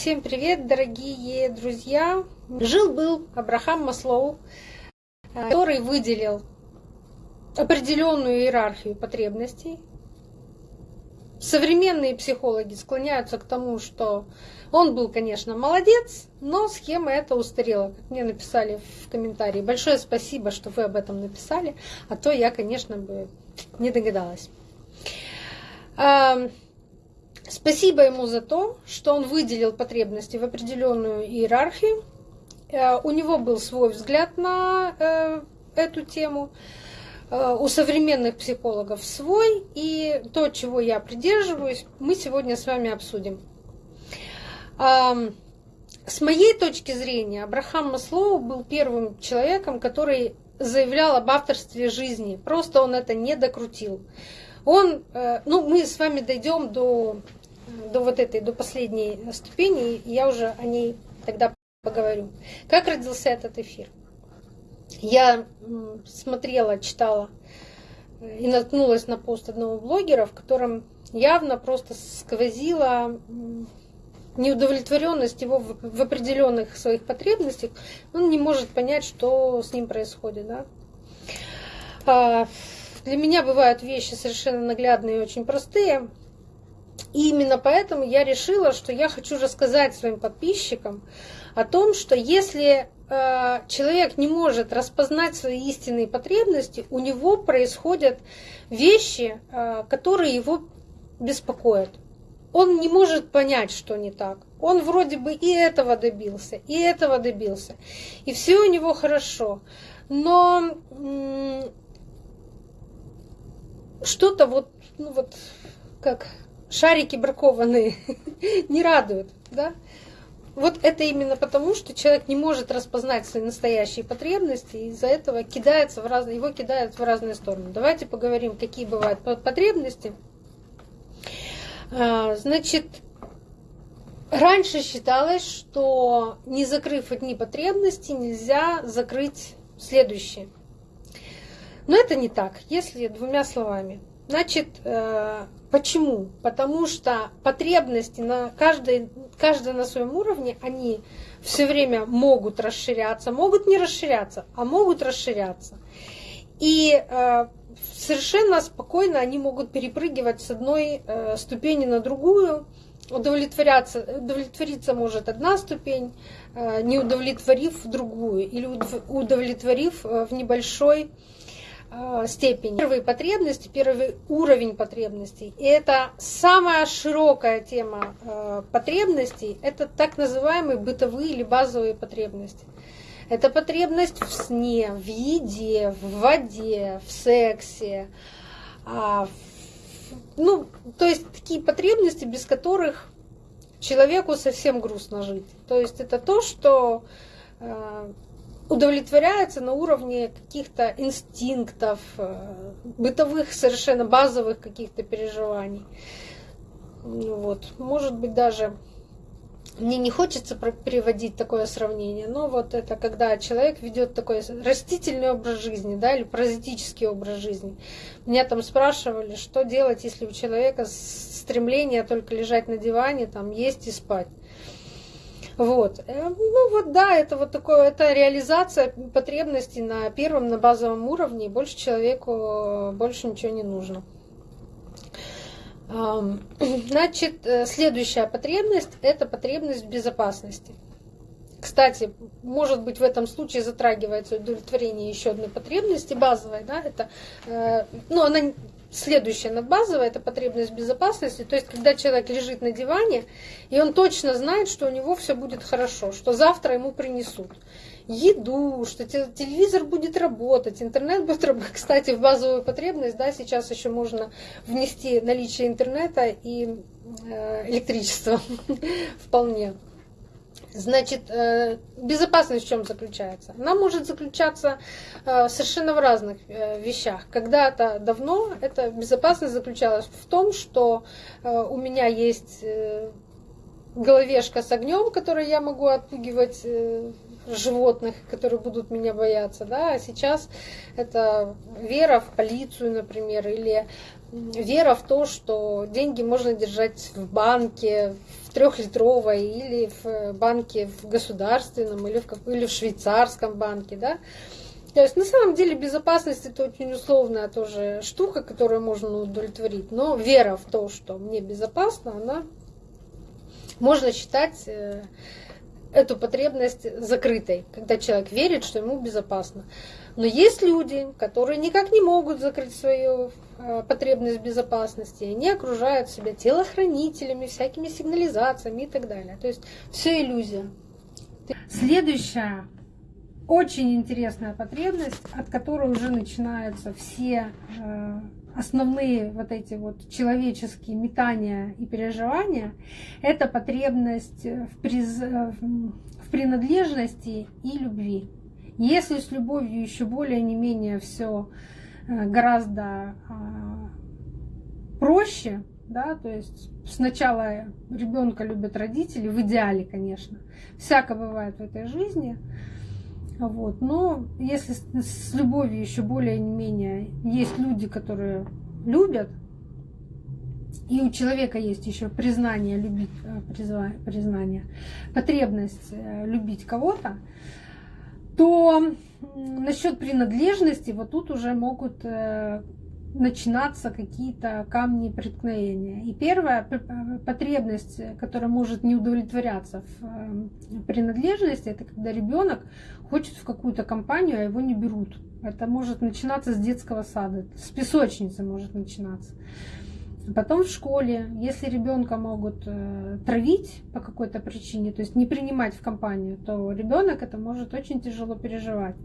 Всем привет, дорогие друзья! Жил-был Абрахам Маслоу, который выделил определенную иерархию потребностей. Современные психологи склоняются к тому, что он был, конечно, молодец, но схема эта устарела, как мне написали в комментарии. Большое спасибо, что вы об этом написали, а то я, конечно, бы не догадалась. Спасибо ему за то, что он выделил потребности в определенную иерархию. Э, у него был свой взгляд на э, эту тему. Э, у современных психологов свой. И то, чего я придерживаюсь, мы сегодня с вами обсудим. С моей точки зрения, Абрахам Маслоу был первым человеком, который заявлял об авторстве жизни. Просто он это не докрутил. Он, ну, мы с вами дойдем до до вот этой, до последней ступени, и я уже о ней тогда поговорю. Как родился этот эфир? Я смотрела, читала э, и наткнулась на пост одного блогера, в котором явно просто сквозила неудовлетворенность его в определенных своих потребностях. Он не может понять, что с ним происходит. Да? А, для меня бывают вещи совершенно наглядные и очень простые. И именно поэтому я решила, что я хочу рассказать своим подписчикам о том, что если э, человек не может распознать свои истинные потребности, у него происходят вещи, э, которые его беспокоят. Он не может понять, что не так. Он вроде бы и этого добился, и этого добился. И все у него хорошо. Но что-то вот, ну вот, как шарики бракованные не радуют, да? Вот это именно потому, что человек не может распознать свои настоящие потребности, и из-за этого кидается в разные, его кидают в разные стороны. Давайте поговорим, какие бывают потребности. А, значит, раньше считалось, что не закрыв одни потребности, нельзя закрыть следующие. Но это не так, если двумя словами. Значит, э, почему? Потому что потребности на каждой, каждая на своем уровне, они все время могут расширяться, могут не расширяться, а могут расширяться. И э, совершенно спокойно они могут перепрыгивать с одной э, ступени на другую. Удовлетворяться, удовлетвориться может одна ступень, не удовлетворив другую, или удовлетворив в небольшой Э, степени. Первые потребности, первый уровень потребностей. И это самая широкая тема э, потребностей, это так называемые бытовые или базовые потребности. Это потребность в сне, в еде, в воде, в сексе. А, ну, то есть такие потребности, без которых человеку совсем грустно жить. То есть это то, что э, удовлетворяется на уровне каких-то инстинктов, э, бытовых совершенно базовых каких-то переживаний. Ну вот. Может быть, даже мне не хочется переводить такое сравнение, но вот это когда человек ведет такой растительный образ жизни, да, или паразитический образ жизни. Меня там спрашивали, что делать, если у человека стремление только лежать на диване, там, есть и спать. Вот. Э, ну вот да, это вот такое, это реализация потребностей на первом, на базовом уровне, и больше человеку э, больше ничего не нужно. Значит, э, следующая потребность – это потребность в безопасности. Кстати, может быть, в этом случае затрагивается удовлетворение еще одной потребности, базовой, да, это, ну, она Следующая надбазовая – это потребность безопасности. То есть, когда человек лежит на диване, и он точно знает, что у него все будет хорошо, что завтра ему принесут еду, что телевизор будет работать, интернет будет работать. Кстати, в базовую потребность, да, сейчас еще можно внести наличие интернета и э, электричество вполне. Значит, э, безопасность в чем заключается? Она может заключаться э, совершенно в разных э, вещах. Когда-то давно эта безопасность заключалась в том, что у меня есть головешка с огнем, которой я могу отпугивать животных, которые будут меня бояться, да, а сейчас это вера в полицию, например, или вера в то, что деньги можно держать в банке, в трехлитровой или в банке в государственном или в, как, или в швейцарском банке, да. То есть на самом деле безопасность это очень условная тоже штука, которую можно удовлетворить. Но вера в то, что мне безопасно, она можно считать э, эту потребность закрытой, когда человек верит, что ему безопасно. Но есть люди, которые никак не могут закрыть свою э, потребность безопасности, они окружают себя телохранителями, всякими сигнализациями и так далее. То есть все иллюзия. Следующая очень интересная потребность, от которой уже начинаются все э, основные вот эти вот человеческие метания и переживания, это потребность в, приз... в принадлежности и любви. Если с любовью еще более не менее все э, гораздо а, проще, да, то есть сначала ребенка любят родители, в идеале, конечно, всяко бывает в этой жизни, вот. Но если с любовью еще более-менее есть люди, которые любят, и у человека есть еще признание любить, э, признание, потребность э, любить кого-то, то насчет принадлежности вот тут уже могут э, начинаться какие-то камни преткновения. И первая потребность, которая может не удовлетворяться в принадлежности, это когда ребенок хочет в какую-то компанию, а его не берут. Это может начинаться с детского сада, с песочницы может начинаться. Потом в школе, если ребенка могут э, травить по какой-то причине, то есть не принимать в компанию, то ребенок это может очень тяжело переживать.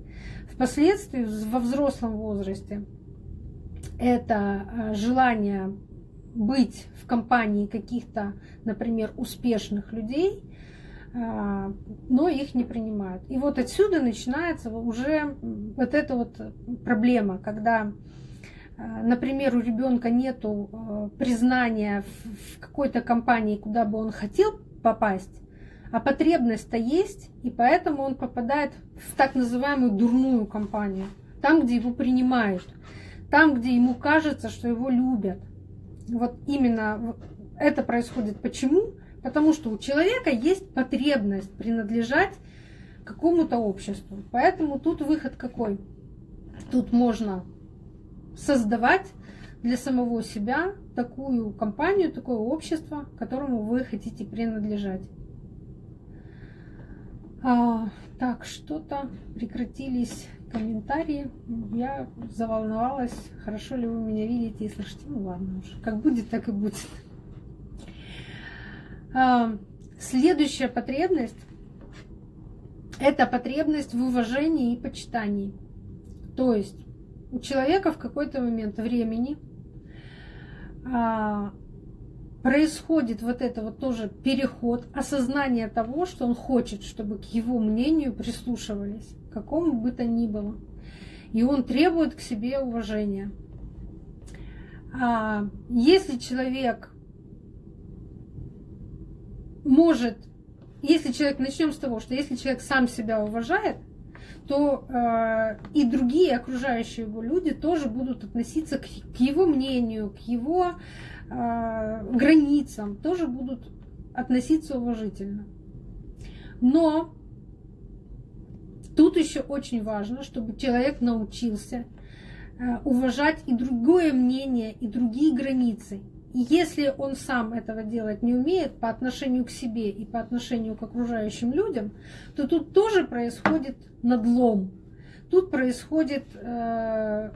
Впоследствии во взрослом возрасте это э, желание быть в компании каких-то, например, успешных людей – а, но их не принимают. И вот отсюда начинается уже вот эта вот проблема, когда, например, у ребенка нет а, признания в какой-то компании, куда бы он хотел попасть, а потребность-то есть, и поэтому он попадает в так называемую дурную компанию, там, где его принимают, там, где ему кажется, что его любят. Вот именно это происходит. Почему? Потому что у человека есть потребность принадлежать какому-то обществу. Поэтому тут выход какой? Тут можно создавать для самого себя такую компанию, такое общество, которому вы хотите принадлежать. А, так, что-то прекратились комментарии. Я заволновалась. Хорошо ли вы меня видите и слышите? Ну ладно уж. Как будет, так и будет. А, следующая потребность – это потребность в уважении и почитании. То есть у человека в какой-то момент времени а, происходит вот это вот тоже переход, осознание того, что он хочет, чтобы к его мнению прислушивались, какому бы то ни было. И он требует к себе уважения. А если человек может, если человек, начнем с того, что если человек сам себя уважает, то э, и другие окружающие его люди тоже будут относиться к, к его мнению, к его э, границам, тоже будут относиться уважительно. Но тут еще очень важно, чтобы человек научился э, уважать и другое мнение, и другие границы. Если он сам этого делать не умеет по отношению к себе и по отношению к окружающим людям, то тут тоже происходит надлом. Тут происходит э,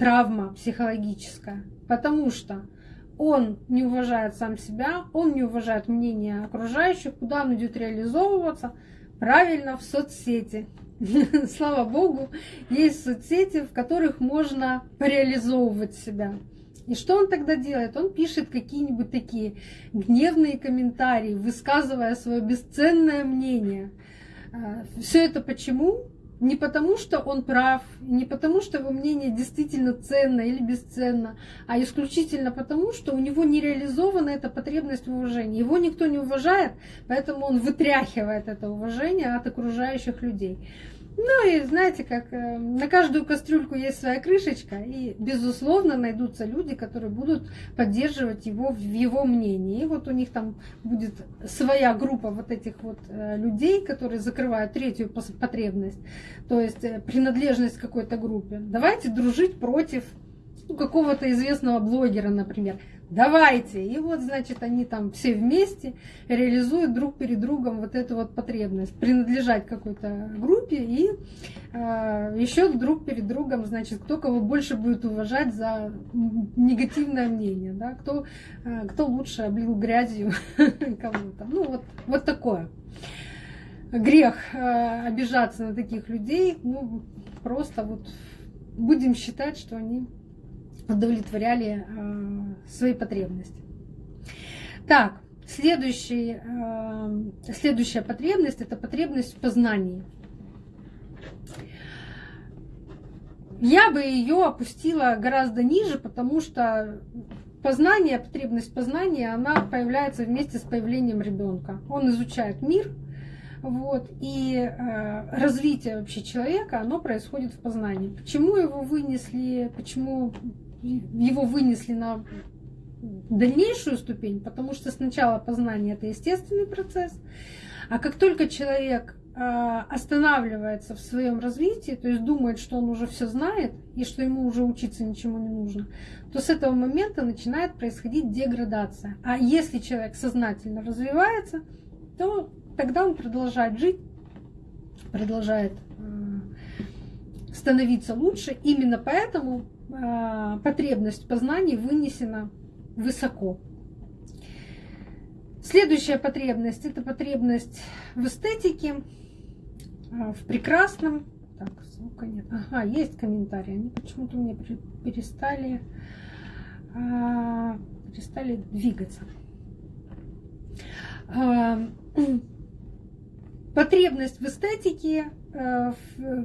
травма психологическая, потому что он не уважает сам себя, он не уважает мнение окружающих, куда он идет реализовываться, правильно, в соцсети. Слава Богу, есть соцсети, в которых можно реализовывать себя. И что он тогда делает? Он пишет какие-нибудь такие гневные комментарии, высказывая свое бесценное мнение. А, Все это почему? Не потому, что он прав, не потому, что его мнение действительно ценно или бесценно, а исключительно потому, что у него не реализована эта потребность в уважении. Его никто не уважает, поэтому он вытряхивает это уважение от окружающих людей. Ну и знаете, как э, на каждую кастрюльку есть своя крышечка, и безусловно найдутся люди, которые будут поддерживать его в его мнении. И вот у них там будет своя группа вот этих вот э, людей, которые закрывают третью потребность, то есть э, принадлежность какой-то группе. Давайте дружить против ну, какого-то известного блогера, например давайте. И вот, значит, они там все вместе реализуют друг перед другом вот эту вот потребность принадлежать какой-то группе и э, еще друг перед другом, значит, кто кого больше будет уважать за негативное мнение, да, кто, э, кто лучше облил грязью кому-то. Ну, вот, вот такое. Грех э, обижаться на таких людей, ну, просто вот будем считать, что они удовлетворяли э, свои потребности. Так, следующий, э, следующая потребность – это потребность в познании. Я бы ее опустила гораздо ниже, потому что познание, потребность познания, она появляется вместе с появлением ребенка. Он изучает мир, вот, и э, развитие вообще человека, оно происходит в познании. Почему его вынесли, почему его вынесли на дальнейшую ступень, потому что сначала познание это естественный процесс, а как только человек а, останавливается в своем развитии, то есть думает, что он уже все знает и что ему уже учиться ничему не нужно, то с этого момента начинает происходить деградация. А если человек сознательно развивается, то тогда он продолжает жить, продолжает а, становиться лучше. Именно поэтому потребность познаний вынесена высоко. Следующая потребность – это потребность в эстетике, а, в прекрасном. Так, звука нет. Ага, есть комментарии. Они почему-то мне перестали, а, перестали двигаться. Потребность в эстетике, в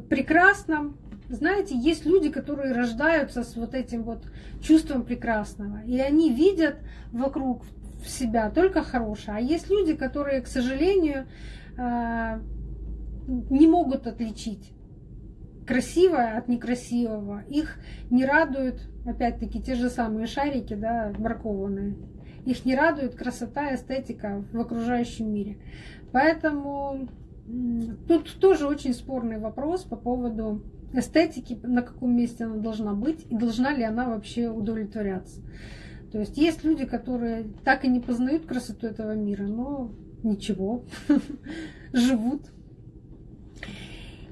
прекрасном, знаете, есть люди, которые рождаются с вот этим вот чувством прекрасного, и они видят вокруг себя только хорошее. А есть люди, которые, к сожалению, э, не могут отличить красивое от некрасивого. Их не радуют, опять-таки, те же самые шарики, да, бракованные. Их не радует красота, эстетика в окружающем мире. Поэтому тут тоже очень спорный вопрос по поводу эстетики, на каком месте она должна быть и должна ли она вообще удовлетворяться. То есть есть люди, которые так и не познают красоту этого мира, но ничего, живут.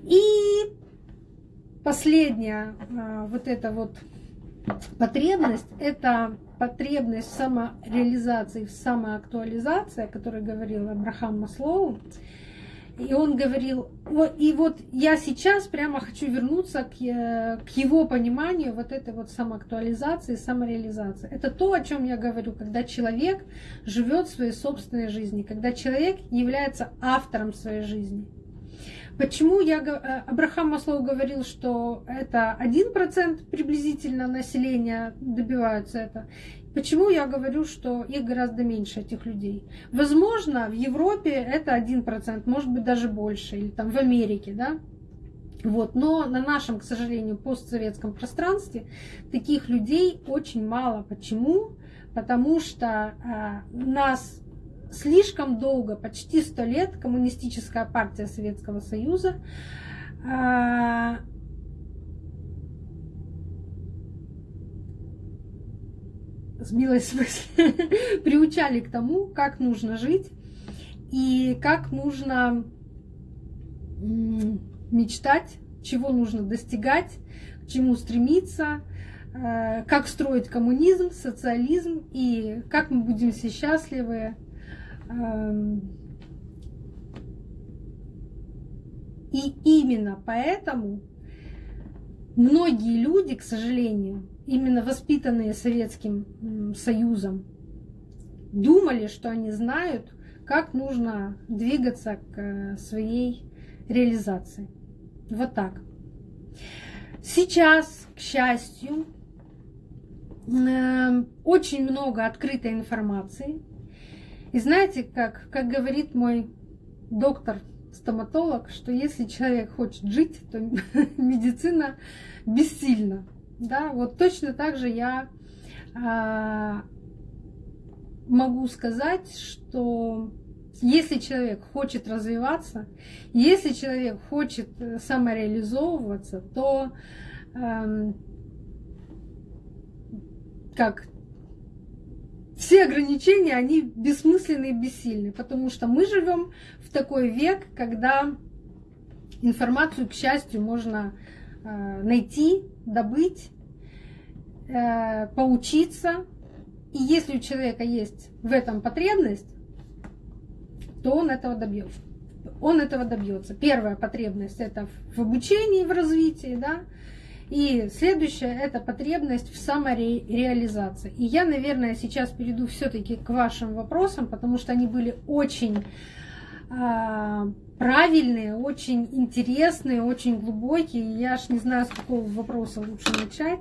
И последняя а, вот эта вот потребность, это потребность в самореализации, в самоактуализации, о которой говорил Абрахам Маслоу. И он говорил, и вот я сейчас прямо хочу вернуться к, э, к его пониманию вот этой вот самоактуализации, самореализации. Это то, о чем я говорю, когда человек живет своей собственной жизнью, когда человек является автором своей жизни. Почему я, э, Абрахам Маслоу говорил, что это 1% приблизительно населения добиваются это, Почему я говорю, что их гораздо меньше, этих людей? Возможно, в Европе это 1%, может быть даже больше, или там в Америке, да? Вот. Но на нашем, к сожалению, постсоветском пространстве таких людей очень мало. Почему? Потому что э, нас слишком долго, почти сто лет, коммунистическая партия Советского Союза э, сбилась в смысле, приучали к тому, как нужно жить и как нужно мечтать, чего нужно достигать, к чему стремиться, э, как строить коммунизм, социализм и как мы будем все счастливы. Эм. И именно поэтому многие люди, к сожалению, именно воспитанные Советским Союзом, думали, что они знают, как нужно двигаться к э, своей реализации. Вот так. Сейчас, к счастью, эм, очень много открытой информации. И знаете, как, как говорит мой доктор-стоматолог, что если человек хочет жить, то медицина бессильна. Да, вот точно так же я а, могу сказать, что если человек хочет развиваться, если человек хочет э, самореализовываться, то эм, как все ограничения, они бессмысленны и бессильны, потому что мы живем в такой век, когда информацию, к счастью, можно э, найти, добыть, э, поучиться. И если у человека есть в этом потребность, то он этого добьется. Он этого добьется. Первая потребность это в обучении, в развитии, да. И следующая это потребность в самореализации. И я, наверное, сейчас перейду все-таки к вашим вопросам, потому что они были очень правильные, очень интересные, очень глубокие. Я аж не знаю, с какого вопроса лучше начать.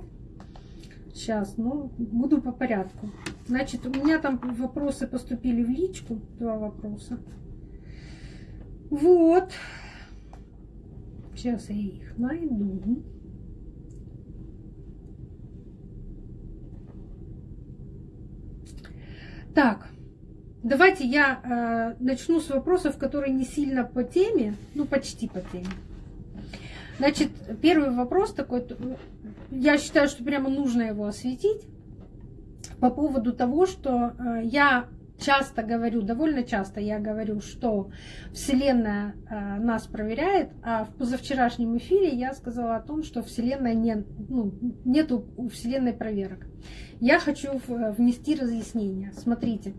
Сейчас, ну, буду по порядку. Значит, у меня там вопросы поступили в личку, два вопроса. Вот. Сейчас я их найду. Так, давайте я э, начну с вопросов, которые не сильно по теме, ну почти по теме. Значит, первый вопрос такой, я считаю, что прямо нужно его осветить по поводу того, что э, я часто говорю, довольно часто я говорю, что Вселенная э, нас проверяет, а в позавчерашнем эфире я сказала о том, что Вселенная не, ну, нету у Вселенной проверок. Я хочу внести разъяснение. Смотрите.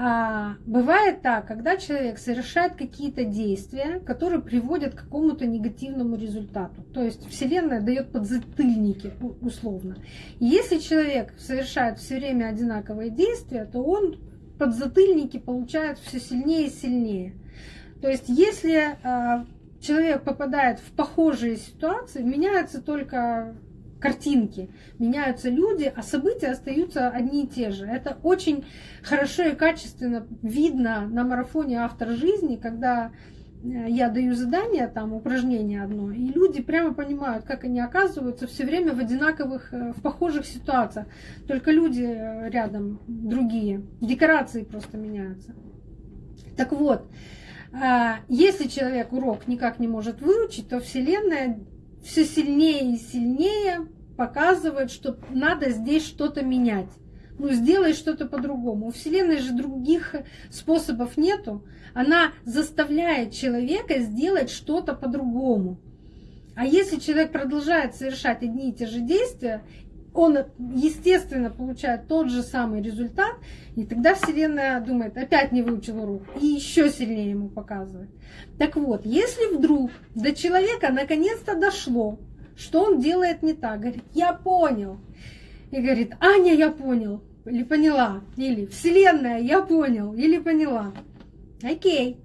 А, бывает так, когда человек совершает какие-то действия, которые приводят к какому-то негативному результату. То есть Вселенная дает подзатыльники условно. И если человек совершает все время одинаковые действия, то он подзатыльники получает все сильнее и сильнее. То есть если а, человек попадает в похожие ситуации, меняется только картинки, меняются люди, а события остаются одни и те же. Это очень хорошо и качественно видно на марафоне «Автор жизни», когда э, я даю задание, там упражнение одно, и люди прямо понимают, как они оказываются все время в одинаковых, э, в похожих ситуациях. Только люди э, рядом другие, декорации просто меняются. Так вот, если человек урок никак не может выучить, то Вселенная все сильнее и сильнее показывает, что надо здесь что-то менять. Ну, сделай что-то по-другому. У Вселенной же других способов нету. Она заставляет человека сделать что-то по-другому. А если человек продолжает совершать одни и те же действия, он, естественно, получает тот же самый результат, и тогда Вселенная думает, опять не выучил урок, и еще сильнее ему показывает. Так вот, если вдруг до человека наконец-то дошло, что он делает не так, говорит, я понял. И говорит, Аня, я понял, или поняла, или Вселенная, я понял, или поняла. Окей.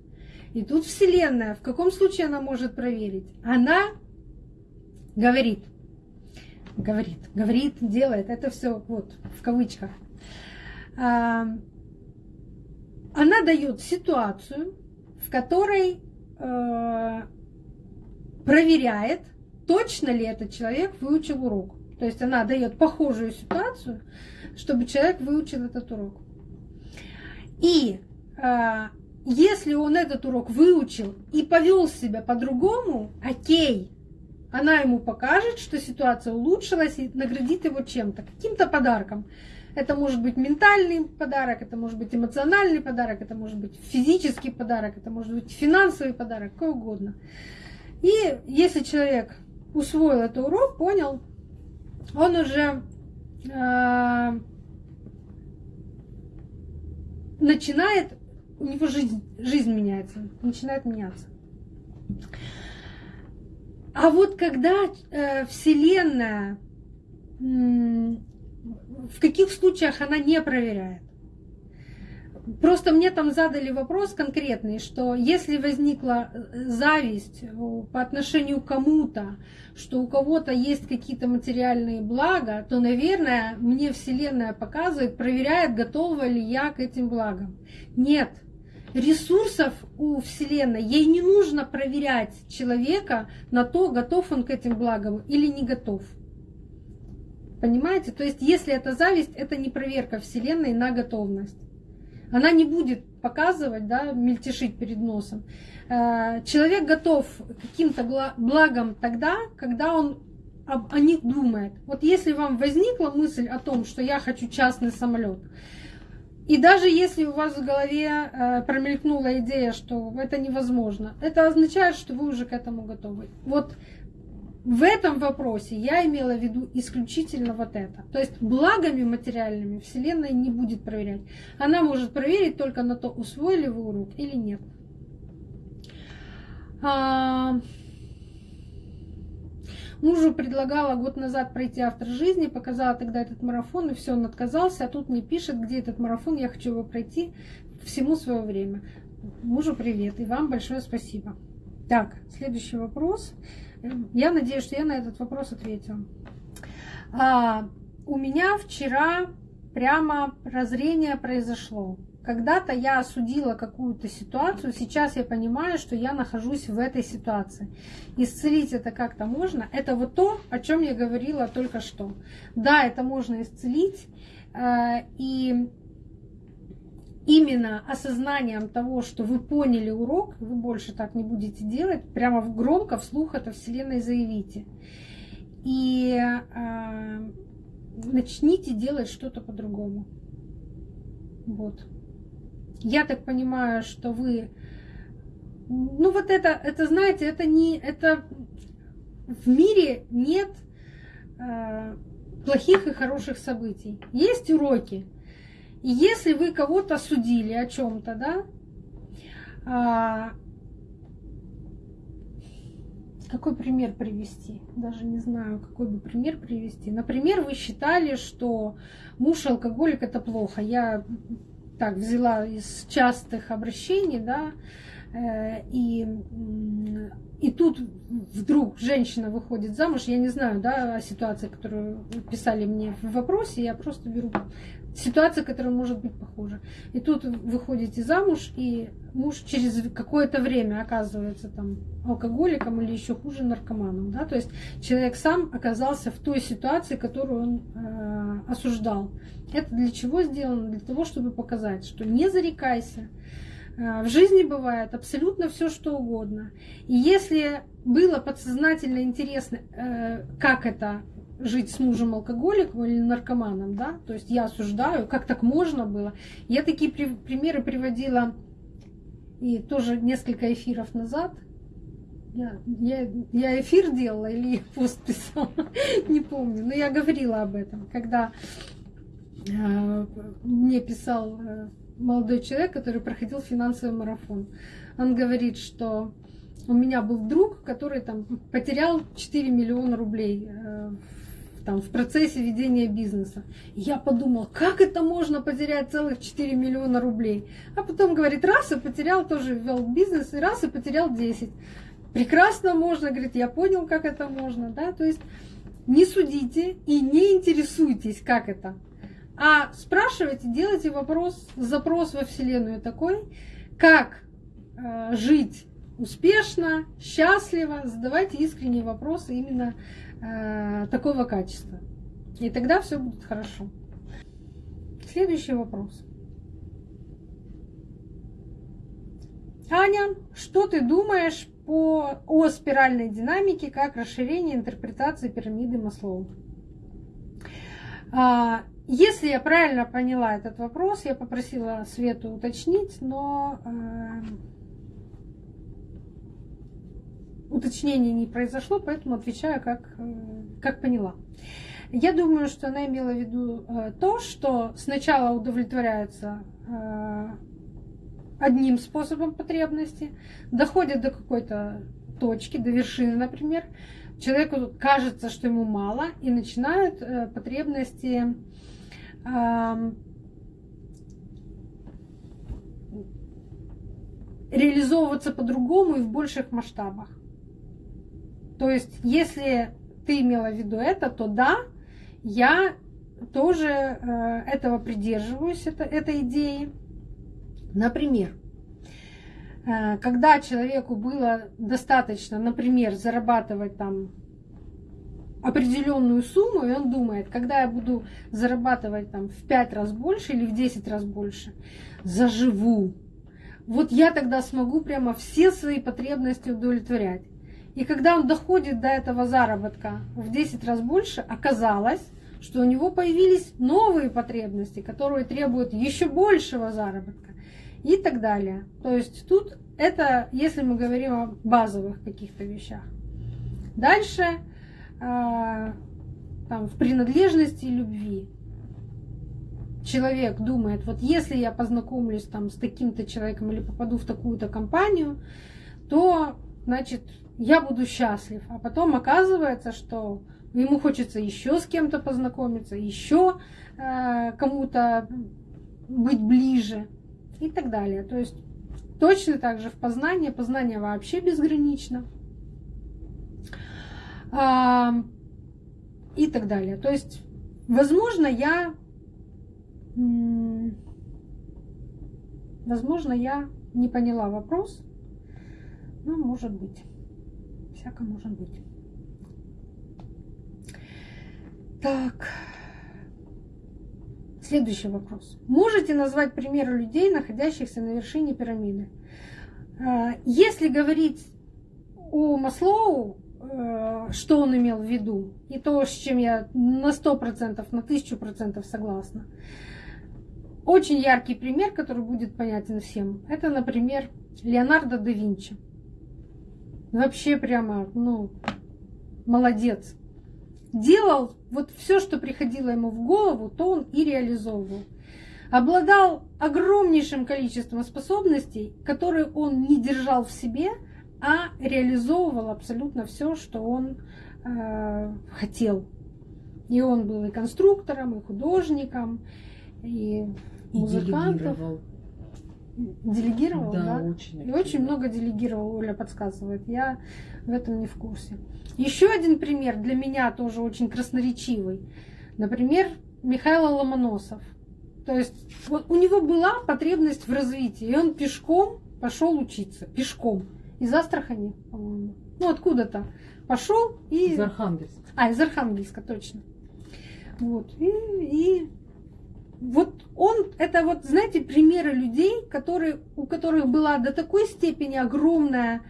И тут Вселенная, в каком случае она может проверить? Она говорит, говорит, говорит, делает, это все вот в кавычках. А, она дает ситуацию, в которой э, проверяет, точно ли этот человек выучил урок. То есть она дает похожую ситуацию, чтобы человек выучил этот урок. И э, если он этот урок выучил и повел себя по-другому, окей, она ему покажет, что ситуация улучшилась и наградит его чем-то, каким-то подарком. Это может быть ментальный подарок, это может быть эмоциональный подарок, это может быть физический подарок, это может быть финансовый подарок, какой угодно. И если человек усвоил этот урок, понял, он уже э, начинает, у него жизнь, жизнь меняется, начинает меняться. А вот когда э, Вселенная, э, в каких случаях она не проверяет? Просто мне там задали вопрос конкретный, что если возникла э, зависть по отношению к кому-то, что у кого-то есть какие-то материальные блага, то, наверное, мне Вселенная показывает, проверяет, готова ли я к этим благам. Нет, ресурсов у Вселенной, ей не нужно проверять человека на то, готов он к этим благам или не готов. Понимаете? То есть, если это зависть, это не проверка Вселенной на готовность. Она не будет показывать, да, мельтешить перед носом. Э, человек готов к каким-то благам тогда, когда он о них думает. Вот если вам возникла мысль о том, что я хочу частный самолет, и даже если у вас в голове э, промелькнула идея, что это невозможно, это означает, что вы уже к этому готовы. Вот в этом вопросе я имела в виду исключительно вот это. То есть благами материальными Вселенная не будет проверять. Она может проверить только на то, усвоили вы урок или нет. Мужу предлагала год назад пройти автор жизни, показала тогда этот марафон, и все, он отказался, а тут мне пишет, где этот марафон, я хочу его пройти, всему свое время. Мужу привет, и вам большое спасибо. Так, следующий вопрос. Я надеюсь, что я на этот вопрос ответила. А, у меня вчера прямо прозрение произошло. Когда-то я осудила какую-то ситуацию, сейчас я понимаю, что я нахожусь в этой ситуации. Исцелить это как-то можно. Это вот то, о чем я говорила только что. Да, это можно исцелить. Э, и именно осознанием того, что вы поняли урок, вы больше так не будете делать, прямо громко, вслух это Вселенной заявите. И э, начните делать что-то по-другому. Вот. Я так понимаю, что вы... Ну вот это, это знаете, это не... Это в мире нет э, плохих и хороших событий. Есть уроки. И если вы кого-то судили о чем-то, да, а, какой пример привести? Даже не знаю, какой бы пример привести. Например, вы считали, что муж алкоголик это плохо. Я так взяла из частых обращений, да, э, и, и тут вдруг женщина выходит замуж, я не знаю, да, о ситуации, которую писали мне в вопросе, я просто беру ситуация, которая может быть похожа. И тут выходите замуж, и муж через какое-то время оказывается там алкоголиком или еще хуже наркоманом. Да? То есть человек сам оказался в той ситуации, которую он э, осуждал. Это для чего сделано? Для того, чтобы показать, что не зарекайся. Э, в жизни бывает абсолютно все, что угодно. И если было подсознательно интересно, э, как это жить с мужем алкоголиком или наркоманом, да, то есть я осуждаю, как так можно было. Я такие при, примеры приводила и тоже несколько эфиров назад. Я, я, я эфир делала или пост писала, не помню, но я говорила об этом, когда э, мне писал э, молодой человек, который проходил финансовый марафон. Он говорит, что у меня был друг, который там потерял 4 миллиона рублей э, там, в процессе ведения бизнеса. я подумал, как это можно потерять целых 4 миллиона рублей? А потом говорит, раз и потерял, тоже ввел бизнес, и раз и потерял 10. Прекрасно можно, говорит, я понял, как это можно. Да? То есть не судите и не интересуйтесь, как это. А спрашивайте, делайте вопрос, запрос во Вселенную такой, как э, жить успешно, счастливо, задавайте искренние вопросы именно Э, такого качества. И тогда все будет хорошо. Следующий вопрос. Аня, что ты думаешь по, о спиральной динамике как расширение интерпретации пирамиды Маслоу? А, если я правильно поняла этот вопрос, я попросила Свету уточнить, но уточнений не произошло, поэтому отвечаю как, э, как поняла. Я думаю, что она имела в виду э, то, что сначала удовлетворяется э, одним способом потребности, доходит до какой-то точки, до вершины, например, человеку кажется, что ему мало, и начинают потребности реализовываться по-другому и в больших масштабах. То есть, если ты имела в виду это, то да, я тоже э, этого придерживаюсь, это, этой идеи. Например, э, когда человеку было достаточно, например, зарабатывать там определенную сумму, и он думает, когда я буду зарабатывать там в 5 раз больше или в 10 раз больше, заживу. Вот я тогда смогу прямо все свои потребности удовлетворять. И когда он доходит до этого заработка в 10 раз больше, оказалось, что у него появились новые потребности, которые требуют еще большего заработка и так далее. То есть тут это, если мы говорим о базовых каких-то вещах. Дальше э, там, в принадлежности любви. Человек думает, вот если я познакомлюсь там с таким-то человеком или попаду в такую-то компанию, то, значит, я буду счастлив. А потом оказывается, что ему хочется еще с кем-то познакомиться, еще э, кому-то быть ближе и так далее. То есть точно так же в познании, познание вообще безгранично. Э, и так далее. То есть, возможно, я, возможно, я не поняла вопрос, ну, может быть всяко может быть. Так. Следующий вопрос. Можете назвать примеры людей, находящихся на вершине пирамиды? А, если говорить о Маслоу, э, что он имел в виду, и то, с чем я на 100%, на 1000% согласна, очень яркий пример, который будет понятен всем, это, например, Леонардо да Винчи. Вообще прямо, ну, молодец. Делал вот все, что приходило ему в голову, то он и реализовывал. Обладал огромнейшим количеством способностей, которые он не держал в себе, а реализовывал абсолютно все, что он э, хотел. И он был и конструктором, и художником, и, и музыкантом. Делегировал, да? да? Очень и очень много делегировал, Оля подсказывает. Я в этом не в курсе. Еще один пример для меня тоже очень красноречивый. Например, Михаил Ломоносов. То есть вот у него была потребность в развитии, и он пешком пошел учиться. Пешком. Из Астрахани, по-моему. Ну, откуда-то. Пошел и... Из Архангельска. А, из Архангельска, точно. Вот. И, и вот он, это вот, знаете, примеры людей, которые, у которых была до такой степени огромная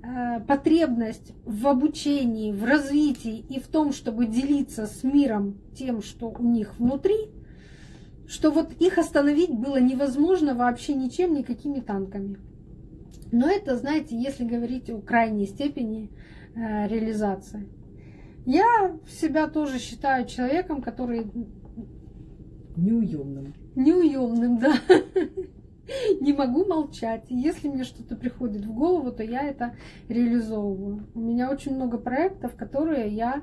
э, потребность в обучении, в развитии и в том, чтобы делиться с миром тем, что у них внутри, что вот их остановить было невозможно вообще ничем, никакими танками. Но это, знаете, если говорить о крайней степени э, реализации. Я себя тоже считаю человеком, который Неуемным. Неуемным, да. Не могу молчать. Если мне что-то приходит в голову, то я это реализовываю. У меня очень много проектов, которые я,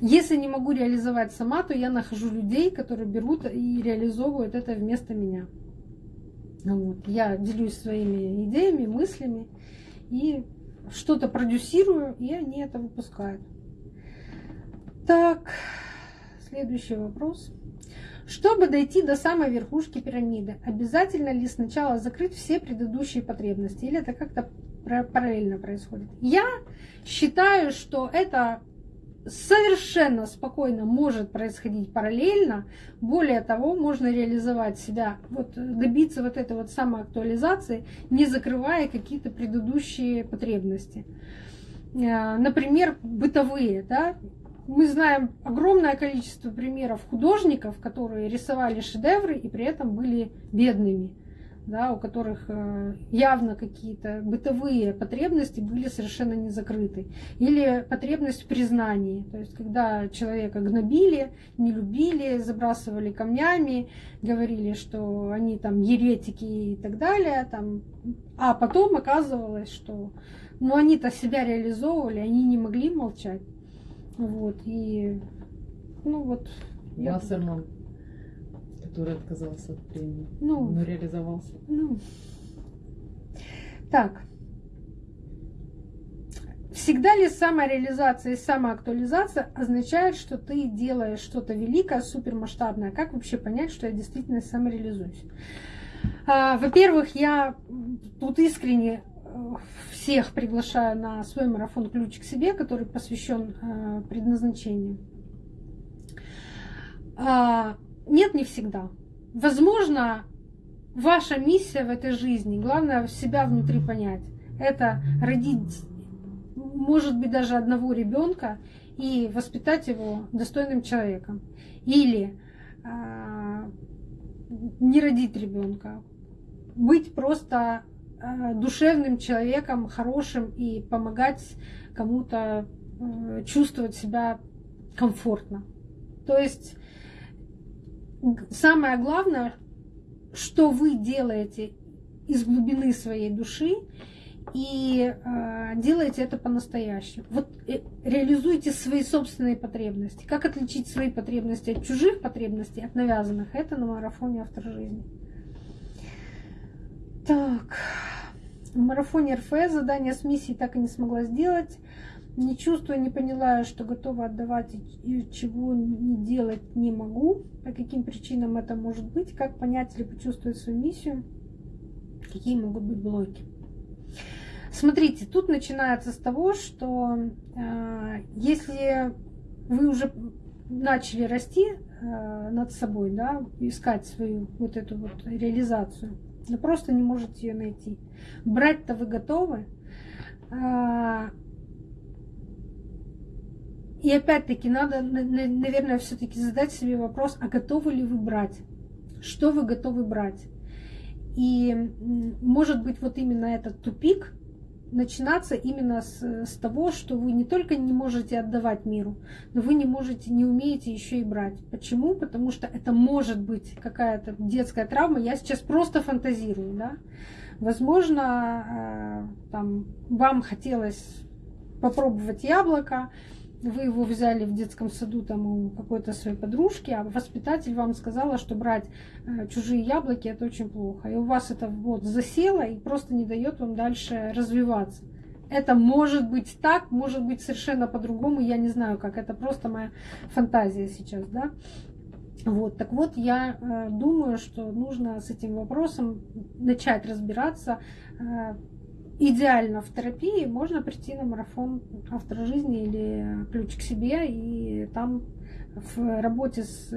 если не могу реализовать сама, то я нахожу людей, которые берут и реализовывают это вместо меня. Вот. Я делюсь своими идеями, мыслями и что-то продюсирую, и они это выпускают. Так, следующий вопрос. Чтобы дойти до самой верхушки пирамиды, обязательно ли сначала закрыть все предыдущие потребности? Или это как-то параллельно происходит? Я считаю, что это совершенно спокойно может происходить параллельно. Более того, можно реализовать себя, вот, добиться вот этой вот самоактуализации, не закрывая какие-то предыдущие потребности. Э, например, бытовые. Да? Мы знаем огромное количество примеров художников, которые рисовали шедевры и при этом были бедными, да, у которых э, явно какие-то бытовые потребности были совершенно не закрыты. Или потребность в признании, то есть когда человека гнобили, не любили, забрасывали камнями, говорили, что они там еретики и так далее, там, а потом оказывалось, что ну, они-то себя реализовывали, они не могли молчать. Вот, и, ну вот. Вассерман, который отказался от премии, ну, но реализовался. Ну. Так. Всегда ли самореализация и самоактуализация означает, что ты делаешь что-то великое, супермасштабное? Как вообще понять, что я действительно самореализуюсь? А, во-первых, я тут искренне всех приглашаю на свой марафон «Ключ к себе», который посвящен э, предназначению. А, нет, не всегда. Возможно, ваша миссия в этой жизни, главное себя внутри понять, это родить может быть, даже одного ребенка и воспитать его достойным человеком. Или э, не родить ребенка, быть просто душевным человеком, хорошим и помогать кому-то э, чувствовать себя комфортно. То есть самое главное, что вы делаете из глубины своей души и э, делайте это по-настоящему. Вот э, реализуйте свои собственные потребности. Как отличить свои потребности от чужих потребностей, от навязанных? Это на марафоне автор жизни. Так, в марафоне РФС задание с миссией так и не смогла сделать. Не чувствую, не поняла, что готова отдавать и чего не делать не могу. По каким причинам это может быть? Как понять или почувствовать свою миссию? Какие могут быть блоки? Смотрите, тут начинается с того, что э, если вы уже начали расти э, над собой, да, искать свою вот эту вот реализацию, но просто не можете ее найти. Брать-то вы готовы. Э, и опять-таки надо, наверное, все-таки задать себе вопрос, а готовы ли вы брать? Что вы готовы брать? И может быть вот именно этот тупик, начинаться именно с, с того, что вы не только не можете отдавать миру, но вы не можете, не умеете еще и брать. Почему? Потому что это может быть какая-то детская травма. Я сейчас просто фантазирую, да. Возможно, э, там, вам хотелось попробовать яблоко, вы его взяли в детском саду там у какой-то своей подружки, а воспитатель вам сказала, что брать э, чужие яблоки это очень плохо. И у вас это вот засело и просто не дает вам дальше развиваться. Это может быть так, может быть совершенно по-другому, я не знаю как, это просто моя фантазия сейчас, да. Вот, так вот, я э, думаю, что нужно с этим вопросом начать разбираться, э, идеально в терапии можно прийти на марафон автора жизни или ключ к себе, и там в работе с,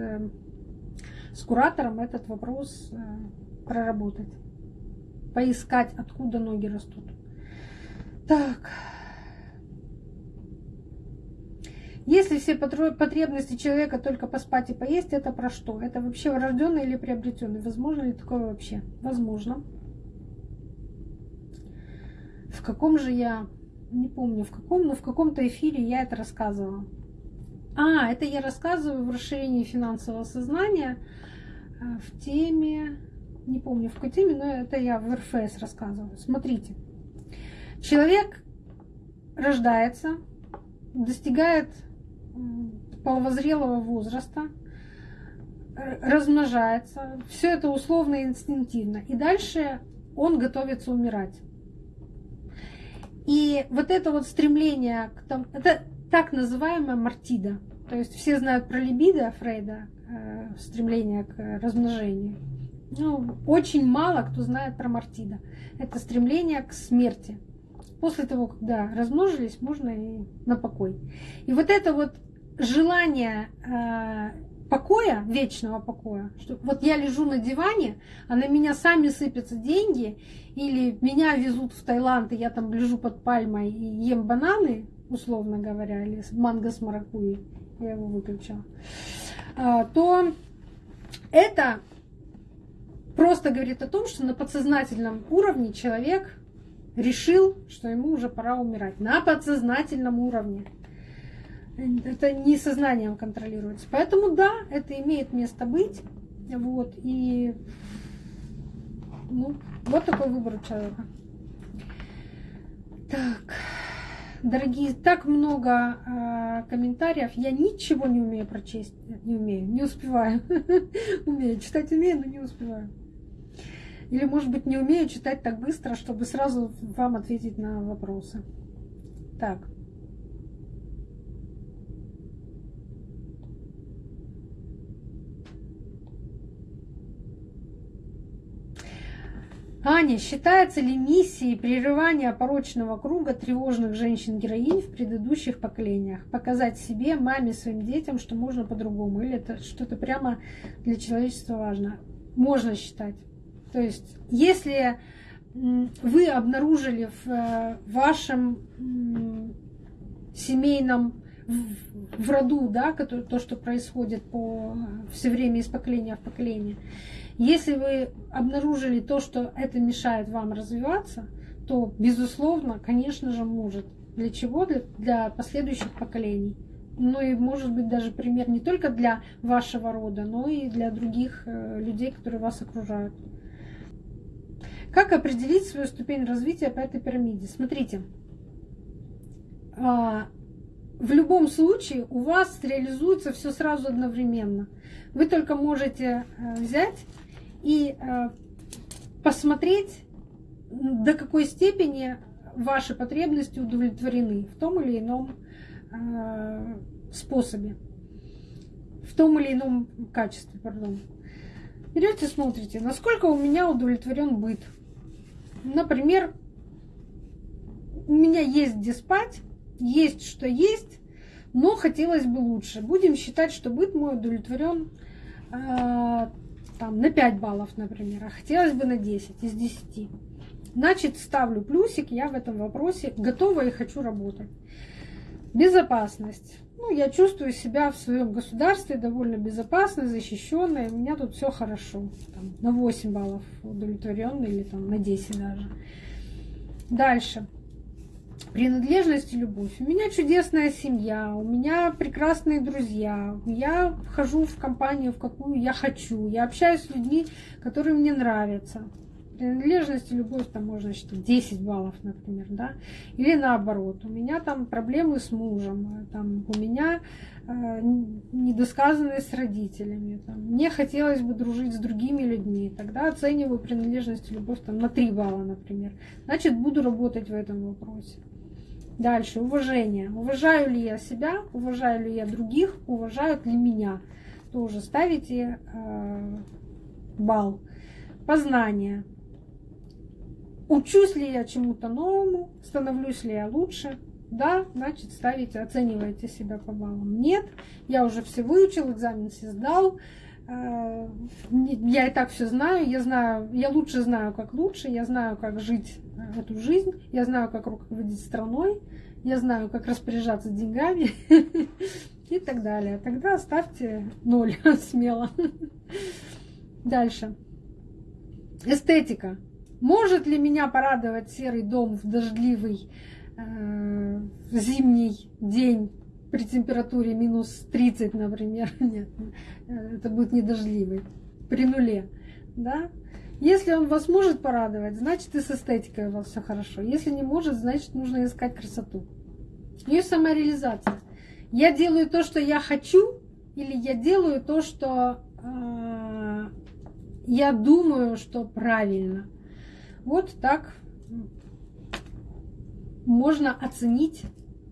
с куратором этот вопрос э, проработать. Поискать, откуда ноги растут. Так. Если все потребности человека только поспать и поесть, это про что? Это вообще врожденный или приобретенный? Возможно ли такое вообще? Возможно. В каком же я, не помню в каком, но в каком-то эфире я это рассказывала. А, это я рассказываю в расширении финансового сознания э, в теме, не помню в какой теме, но это я в РФС рассказываю. Смотрите, человек рождается, достигает половозрелого возраста, размножается, все это условно и инстинктивно. И дальше он готовится умирать. И вот это вот стремление к тому, это так называемая мартида. То есть все знают про либидо Фрейда, э, стремление к размножению. Ну, очень мало кто знает про мартида. Это стремление к смерти. После того, когда размножились, можно и на покой. И вот это вот желание э, покоя, вечного покоя, что вот я лежу на диване, а на меня сами сыпятся деньги, или меня везут в Таиланд, и я там лежу под пальмой и ем бананы, условно говоря, или манго с маракуей, я его выключила, а, то это просто говорит о том, что на подсознательном уровне человек решил, что ему уже пора умирать. На подсознательном уровне. Это не сознанием контролируется. Поэтому да, это имеет место быть. Вот. И ну, вот такой выбор у человека. Так, дорогие, так много э, комментариев. Я ничего не умею прочесть. Не умею, не успеваю. Умею читать, умею, но не успеваю. Или, может быть, не умею читать так быстро, чтобы сразу вам ответить на вопросы. Так. Аня, считается ли миссией прерывания порочного круга тревожных женщин-героинь в предыдущих поколениях? Показать себе, маме, своим детям, что можно по-другому? Или это что-то прямо для человечества важно? Можно считать. То есть, если вы обнаружили в э, вашем семейном в роду, да, то, что происходит по, все время из поколения в поколение, если вы обнаружили то, что это мешает вам развиваться, то, безусловно, конечно же, может. Для чего? Для, последующих поколений. Ну и, может быть, даже пример не только для вашего рода, но и для других э, людей, которые вас окружают. Как определить свою ступень развития по этой пирамиде? Смотрите, а, в любом случае у вас реализуется все сразу одновременно. Вы только можете э, взять и э, посмотреть, до какой степени ваши потребности удовлетворены в том или ином э, способе, в том или ином качестве, пардон. Берете, смотрите, насколько у меня удовлетворен быт. Например, у меня есть где спать, есть что есть, но хотелось бы лучше. Будем считать, что быт мой удовлетворен э, там, на 5 баллов, например, а хотелось бы на 10 из 10. Значит, ставлю плюсик, я в этом вопросе готова и хочу работать. Безопасность. Ну, я чувствую себя в своем государстве довольно безопасно, защищенной. У меня тут все хорошо. Там, на 8 баллов удовлетворенный или там, на 10 даже. Дальше принадлежность и любовь. У меня чудесная семья, у меня прекрасные друзья, я вхожу в компанию, в какую я хочу, я общаюсь с людьми, которые мне нравятся. Принадлежность и любовь там можно считать 10 баллов, например, да, или наоборот, у меня там проблемы с мужем, там, у меня э, недосказанность с родителями, там, мне хотелось бы дружить с другими людьми, тогда оцениваю принадлежность и любовь там, на 3 балла, например, значит, буду работать в этом вопросе. Дальше, уважение. Уважаю ли я себя, уважаю ли я других, уважают ли меня. Тоже ставите э, балл. Познание. Учусь ли я чему-то новому, становлюсь ли я лучше. Да, значит, ставите, оцениваете себя по баллам. Нет, я уже все выучил, экзамен все сдал. Э, я и так все знаю, я знаю, я лучше знаю, как лучше, я знаю, как жить эту жизнь, я знаю, как руководить страной, я знаю, как распоряжаться деньгами и так далее. Тогда ставьте ноль смело. Дальше. Эстетика. Может ли меня порадовать серый дом в дождливый э, зимний день при температуре минус 30, например? Нет, это будет не дождливый, при нуле. Да? Если он вас может порадовать, значит и с эстетикой у вас все хорошо. Если не может, значит нужно искать красоту. И самореализация. Я делаю то, что я хочу, или я делаю то, что э, я думаю, что правильно. Вот так можно оценить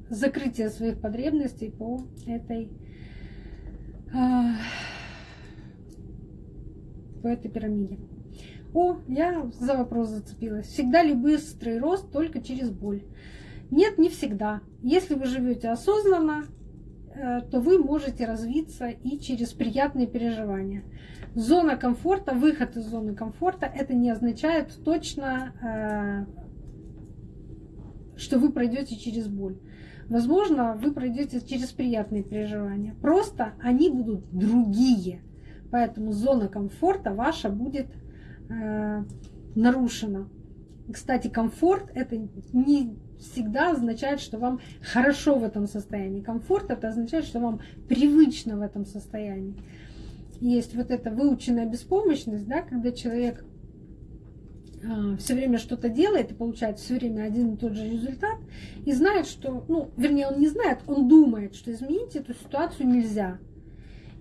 закрытие своих потребностей по этой, э, по этой пирамиде. О, я за вопрос зацепилась. Всегда ли быстрый рост только через боль? Нет, не всегда. Если вы живете осознанно, то вы можете развиться и через приятные переживания. Зона комфорта, выход из зоны комфорта, это не означает точно, э, что вы пройдете через боль. Возможно, вы пройдете через приятные переживания. Просто они будут другие. Поэтому зона комфорта ваша будет э, нарушена. Кстати, комфорт это не всегда означает, что вам хорошо в этом состоянии. Комфорт это означает, что вам привычно в этом состоянии. Есть вот эта выученная беспомощность, да, когда человек э, все время что-то делает и получает все время один и тот же результат, и знает, что, ну, вернее, он не знает, он думает, что изменить эту ситуацию нельзя.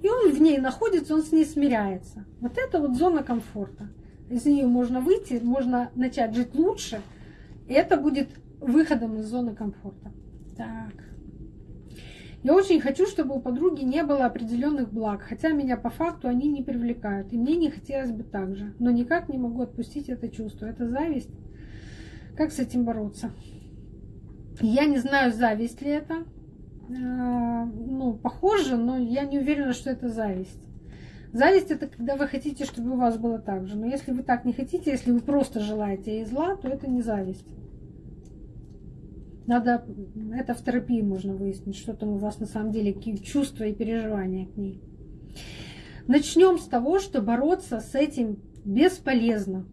И он в ней находится, он с ней смиряется. Вот это вот зона комфорта. из нее можно выйти, можно начать жить лучше, и это будет выходом из зоны комфорта. Так. Я очень хочу, чтобы у подруги не было определенных благ, хотя меня по факту они не привлекают, и мне не хотелось бы так же, но никак не могу отпустить это чувство. Это зависть. Как с этим бороться? Я не знаю, зависть ли это. А, ну, похоже, но я не уверена, что это зависть. Зависть это когда вы хотите, чтобы у вас было так же. Но если вы так не хотите, если вы просто желаете ей зла, то это не зависть. Надо, это в терапии можно выяснить, что там у вас на самом деле, какие чувства и переживания к ней. Начнем с того, что бороться с этим бесполезно.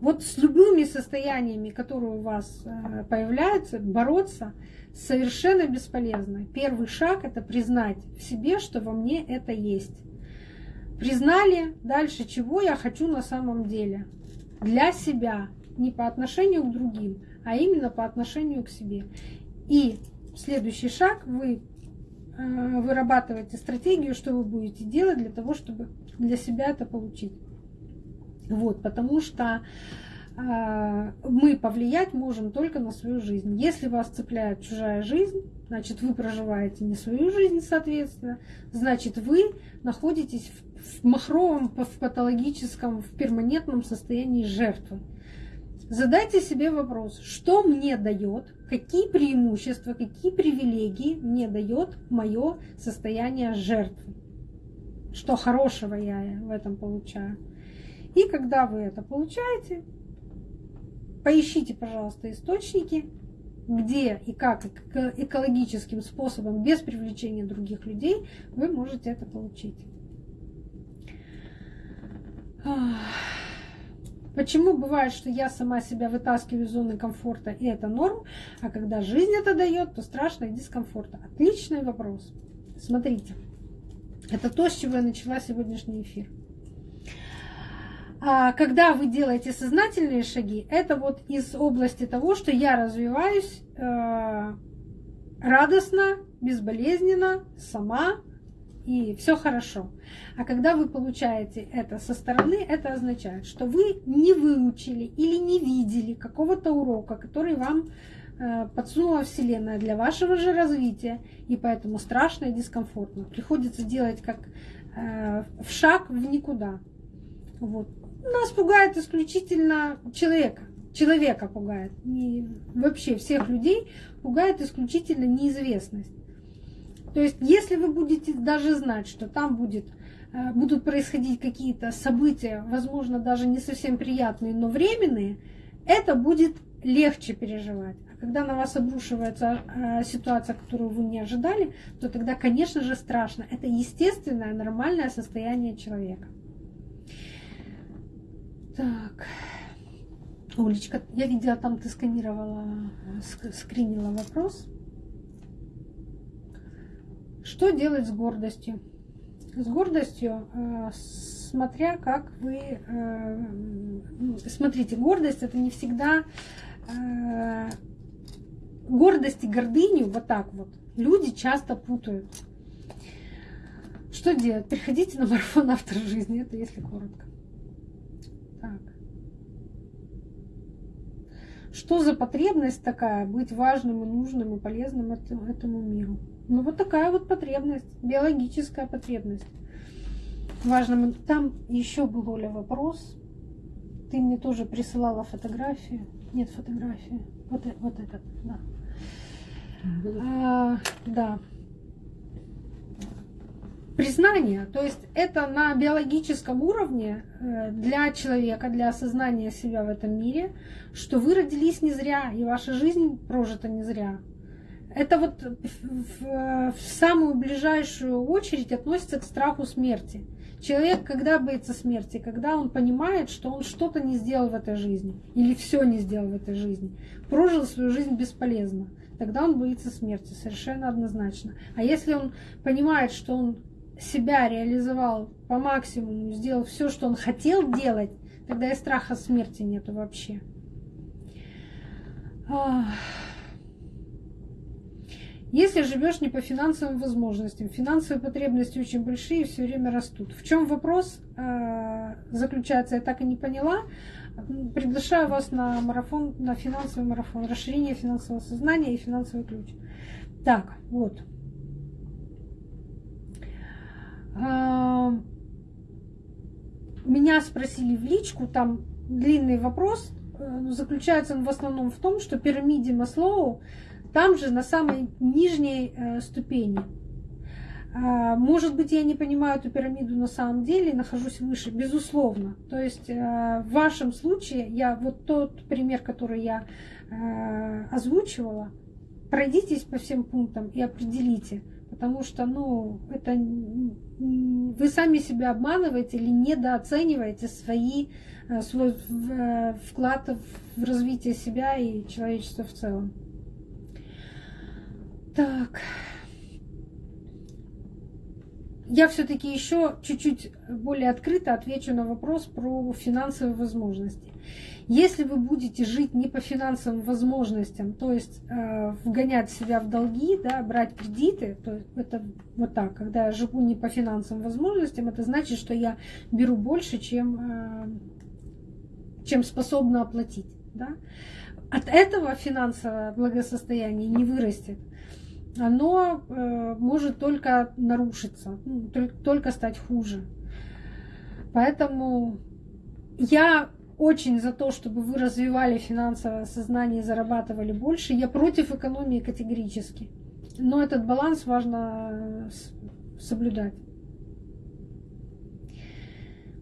Вот с любыми состояниями, которые у вас э, появляются, бороться совершенно бесполезно. Первый шаг это признать в себе, что во мне это есть. Признали дальше, чего я хочу на самом деле. Для себя, не по отношению к другим, а именно по отношению к себе. И следующий шаг, вы э, вырабатываете стратегию, что вы будете делать для того, чтобы для себя это получить. Вот, потому что э, мы повлиять можем только на свою жизнь. Если вас цепляет чужая жизнь, значит вы проживаете не свою жизнь, соответственно, значит вы находитесь в, махровом, в патологическом, в перманентном состоянии жертвы. Задайте себе вопрос, что мне дает, какие преимущества, какие привилегии мне дает мое состояние жертвы. Что хорошего я в этом получаю. И когда вы это получаете, поищите, пожалуйста, источники, где и как экологическим способом, без привлечения других людей, вы можете это получить. Почему бывает, что я сама себя вытаскиваю из зоны комфорта, и это норм, а когда жизнь это дает, то страшно и дискомфортно? Отличный вопрос. Смотрите, это то, с чего я начала сегодняшний эфир. А когда вы делаете сознательные шаги, это вот из области того, что я развиваюсь э, радостно, безболезненно, сама, и все хорошо. А когда вы получаете это со стороны, это означает, что вы не выучили или не видели какого-то урока, который вам э, подсунула Вселенная для вашего же развития, и поэтому страшно и дискомфортно. Приходится делать как э, в шаг в никуда. Вот. Нас пугает исключительно человека. Человека пугает. Не, вообще всех людей пугает исключительно неизвестность. То есть, если вы будете даже знать, что там будет, э, будут происходить какие-то события, возможно, даже не совсем приятные, но временные, это будет легче переживать. А когда на вас обрушивается э, ситуация, которую вы не ожидали, то тогда, конечно же, страшно. Это естественное, нормальное состояние человека. Так. Олечка, я видела, там ты сканировала, э, скринила вопрос. Что делать с гордостью? С гордостью, э, смотря как вы... Э, смотрите, гордость это не всегда... Э, гордость и гордыню вот так вот люди часто путают. Что делать? Приходите на марафон автор жизни, это если коротко. Так. Что за потребность такая быть важным и нужным и полезным этому миру? Ну вот такая вот потребность, биологическая потребность. Важно, там еще был, Оля, вопрос. Ты мне тоже присылала фотографию. Нет фотографии. Вот, э, вот этот, да. А, да. Признание, то есть это на биологическом уровне э, для человека, для осознания себя в этом мире, что вы родились не зря, и ваша жизнь прожита не зря это вот в, в самую ближайшую очередь относится к страху смерти. Человек, когда боится смерти, когда он понимает, что он что-то не сделал в этой жизни, или все не сделал в этой жизни, прожил свою жизнь бесполезно, тогда он боится смерти, совершенно однозначно. А если он понимает, что он себя реализовал по максимуму, сделал все, что он хотел делать, тогда и страха смерти нету вообще. Если живешь не по финансовым возможностям, финансовые потребности очень большие и все время растут. В чем вопрос э, заключается, я так и не поняла. Приглашаю вас на марафон, на финансовый марафон, расширение финансового сознания и финансовый ключ. Так, вот. Э, меня спросили в личку, там длинный вопрос, э, заключается он в основном в том, что пирамиде Маслоу там же на самой нижней э, ступени. А, может быть, я не понимаю эту пирамиду на самом деле, нахожусь выше, безусловно. То есть э, в вашем случае, я вот тот пример, который я озвучивала, пройдитесь по всем пунктам и определите, потому что, ну, это вы сами себя обманываете или недооцениваете свои, э, свой э, вклад в развитие себя и человечества в целом. Так. Я все-таки еще чуть-чуть более открыто отвечу на вопрос про финансовые возможности. Если вы будете жить не по финансовым возможностям, то есть э, вгонять себя в долги, да, брать кредиты, то это вот так, когда я живу не по финансовым возможностям, это значит, что я беру больше, чем, э, чем способна оплатить. Да? От этого финансовое благосостояние не вырастет. Оно э, может только нарушиться, ну, только стать хуже. Поэтому я очень за то, чтобы вы развивали финансовое сознание и зарабатывали больше. Я против экономии категорически. Но этот баланс важно э, соблюдать.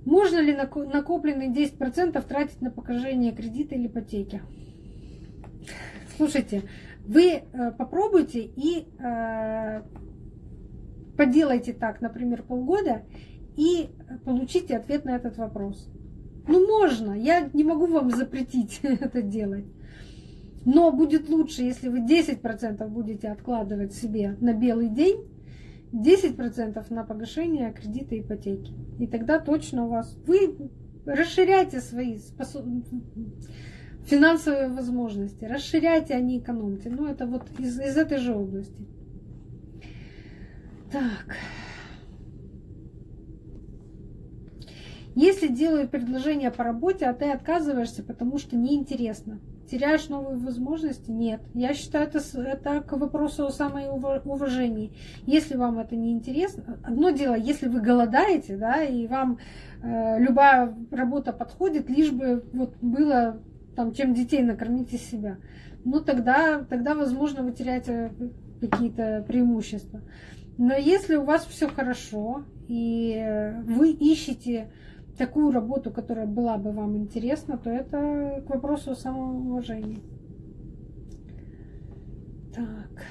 Можно ли накопленные 10% тратить на погашение кредита или ипотеки? Слушайте, вы э, попробуйте и э, поделайте так, например, полгода, и получите ответ на этот вопрос. Ну, можно, я не могу вам запретить это делать. Но будет лучше, если вы 10% будете откладывать себе на белый день, 10% на погашение кредита и ипотеки. И тогда точно у вас... Вы расширяйте свои способ... финансовые возможности, расширяйте, а не экономьте. Ну, это вот из, из этой же области. Так. Если делают предложение по работе, а ты отказываешься, потому что неинтересно, теряешь новые возможности? Нет. Я считаю, это, это к вопросу о самоуважении. Если вам это не интересно, одно дело, если вы голодаете, да, и вам э, любая работа подходит, лишь бы вот было там, чем детей накормить из себя, ну тогда, тогда возможно, вы теряете какие-то преимущества. Но если у вас все хорошо, и вы ищете такую работу, которая была бы вам интересна, то это к вопросу о самоуважении. Так.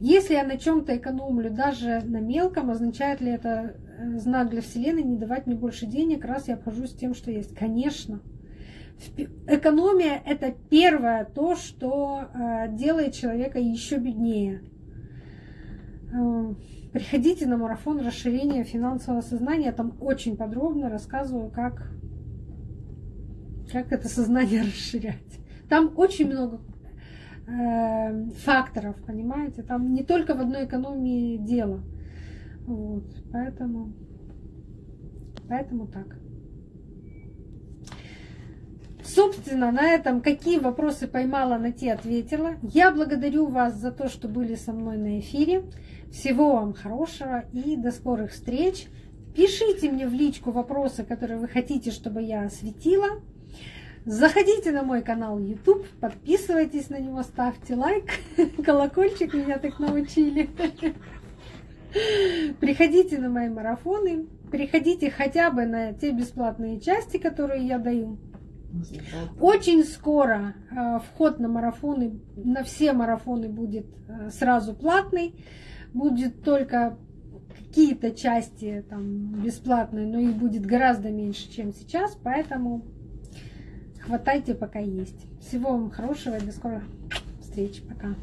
Если я на чем-то экономлю, даже на мелком, означает ли это знак для Вселенной не давать мне больше денег, раз я обхожусь тем, что есть? Конечно. Экономия – это первое то, что э, делает человека еще беднее. Э, Приходите на марафон расширения финансового сознания. Там очень подробно рассказываю, как, как это сознание расширять. Там очень много э, факторов, понимаете? Там не только в одной экономии дело. Вот, поэтому, поэтому так. Собственно, на этом какие вопросы поймала, на те ответила. Я благодарю вас за то, что были со мной на эфире. Всего вам хорошего и до скорых встреч. Пишите мне в личку вопросы, которые вы хотите, чтобы я осветила. Заходите на мой канал YouTube, подписывайтесь на него, ставьте лайк, колокольчик, меня так научили. Приходите на мои марафоны, приходите хотя бы на те бесплатные части, которые я даю. Очень скоро э, вход на марафоны, на все марафоны будет э, сразу платный будет только какие-то части там бесплатные, но их будет гораздо меньше, чем сейчас, поэтому хватайте пока есть. Всего вам хорошего и до скорых встреч. Пока.